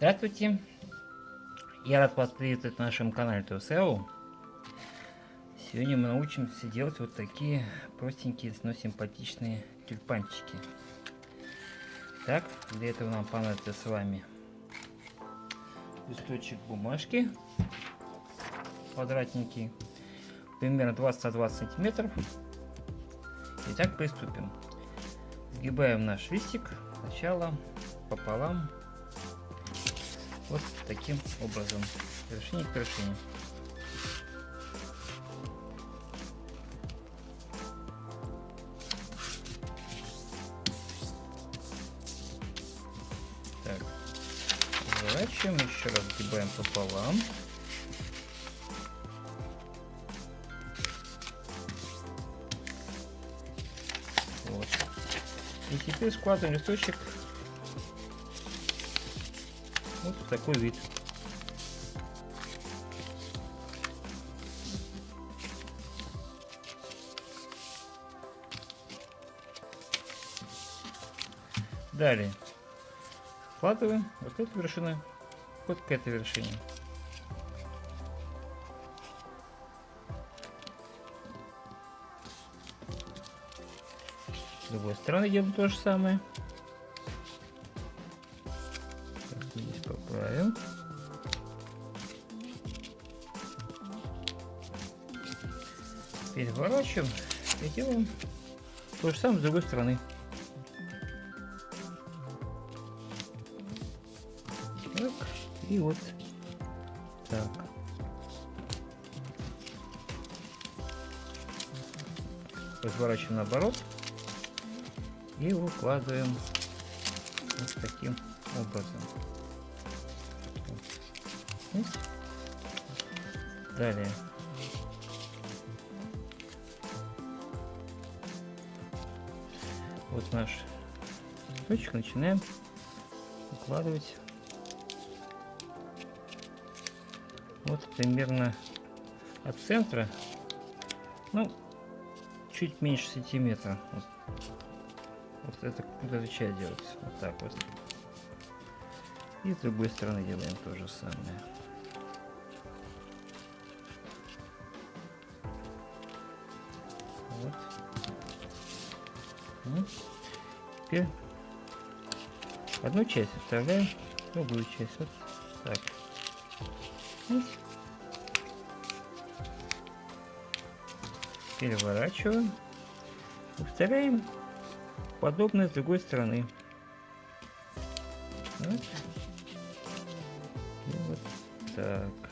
Здравствуйте! Я рад вас приветствовать на нашем канале ТОСЭО. Сегодня мы научимся делать вот такие простенькие, но симпатичные тюльпанчики. Так, для этого нам понадобится с вами листочек бумажки квадратненький, примерно 20 на 20 сантиметров. Итак, приступим. Сгибаем наш листик сначала пополам вот таким образом, вершине к вершине. Так, разворачиваем, еще раз сгибаем пополам. Вот. И теперь складываем листочек вот такой вид. Далее складываем вот эту вершину вот к этой вершине. С другой стороны делаем то же самое. Переворачиваем и делаем то же самое с другой стороны. Так, и вот так. Разворачиваем наоборот и укладываем вот таким образом. Далее. Вот наш точек начинаем укладывать. Вот примерно от центра ну чуть меньше сантиметра. Вот, вот это вот эта делается вот так вот. И с другой стороны делаем то же самое Вот. Теперь одну часть оставляем, другую часть. Вот так. Переворачиваем. Повторяем подобное с другой стороны. Вот. И вот так.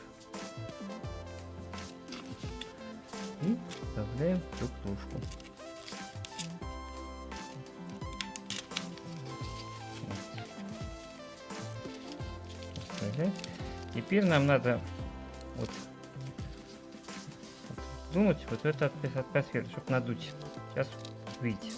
Вставляем друг кружку. Теперь нам надо вот думать вот эту атмосферу, чтобы надуть. Сейчас видите.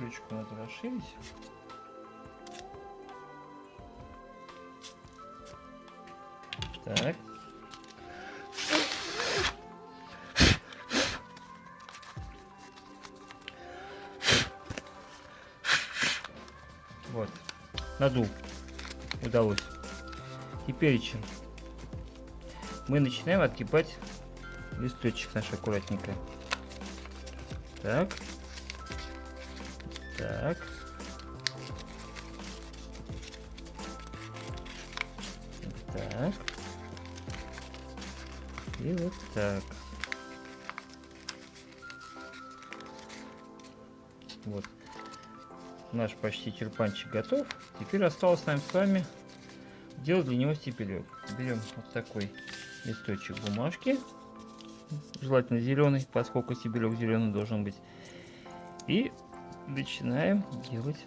Ключку надо расширить. Так. Вот. Надул. Удалось. Теперь чем? Мы начинаем отгибать листочек наш аккуратненько. Так. Так. Так. И вот так. Вот. Наш почти тюльпанчик готов. Теперь осталось нам с вами делать для него стебелек. Берем вот такой листочек бумажки. Желательно зеленый, поскольку стебелек зеленый должен быть. И начинаем делать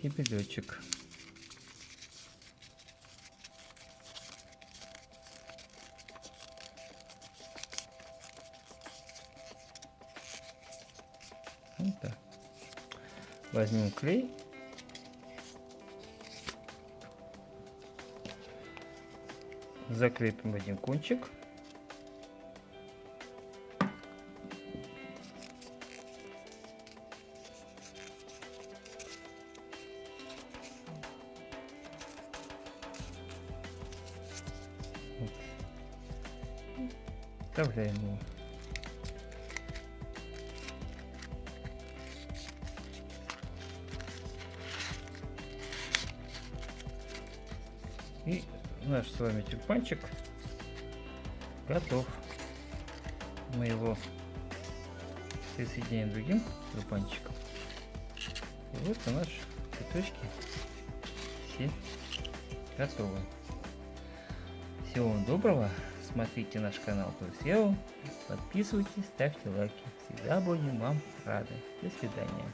кибелечек. Вот так. Возьмем клей. Закрепим один кончик. Вставляем его. И наш с вами тюльпанчик готов. Мы его присоединяем другим тюльпанчиком. И вот и наши цветочки все готовы. Всего вам доброго. Смотрите наш канал Турсео. Подписывайтесь, ставьте лайки. Всегда будем вам рады. До свидания.